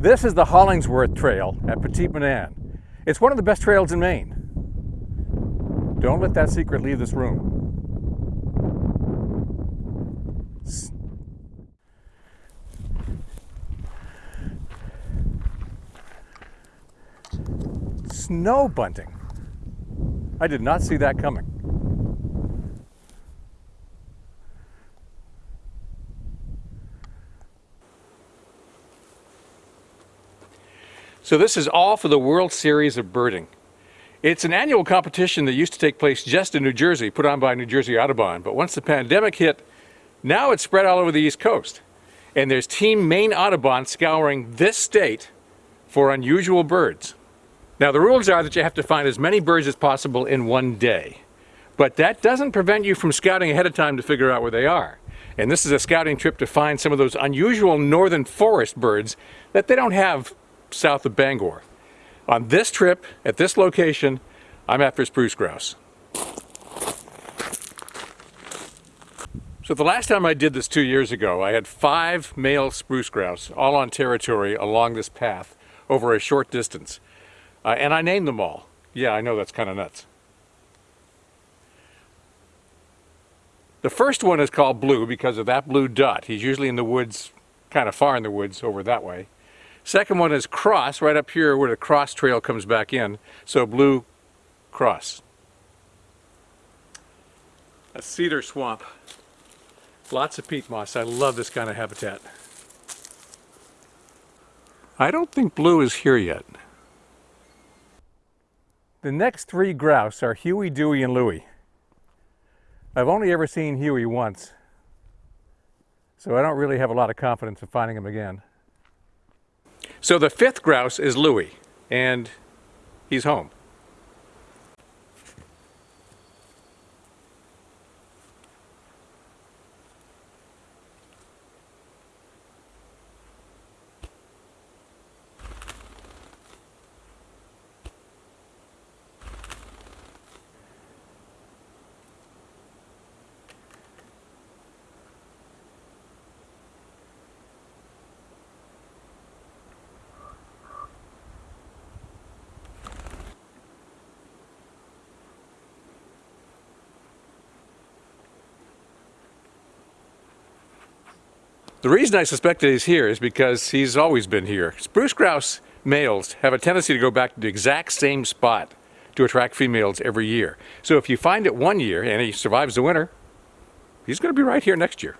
This is the Hollingsworth Trail at Petit Manan. It's one of the best trails in Maine. Don't let that secret leave this room. Snow bunting. I did not see that coming. So this is all for the World Series of Birding. It's an annual competition that used to take place just in New Jersey, put on by New Jersey Audubon. But once the pandemic hit, now it's spread all over the East Coast. And there's Team Maine Audubon scouring this state for unusual birds. Now the rules are that you have to find as many birds as possible in one day. But that doesn't prevent you from scouting ahead of time to figure out where they are. And this is a scouting trip to find some of those unusual northern forest birds that they don't have south of Bangor. On this trip, at this location, I'm after spruce grouse. So the last time I did this two years ago, I had five male spruce grouse, all on territory along this path over a short distance. Uh, and I named them all. Yeah, I know that's kind of nuts. The first one is called Blue because of that blue dot. He's usually in the woods, kind of far in the woods over that way. Second one is cross, right up here where the cross trail comes back in. So blue cross. A cedar swamp. Lots of peat moss. I love this kind of habitat. I don't think blue is here yet. The next three grouse are Huey, Dewey, and Louie. I've only ever seen Huey once, so I don't really have a lot of confidence in finding him again. So the fifth grouse is Louie, and he's home. The reason I suspect that he's here is because he's always been here. Spruce grouse males have a tendency to go back to the exact same spot to attract females every year. So if you find it one year and he survives the winter, he's going to be right here next year.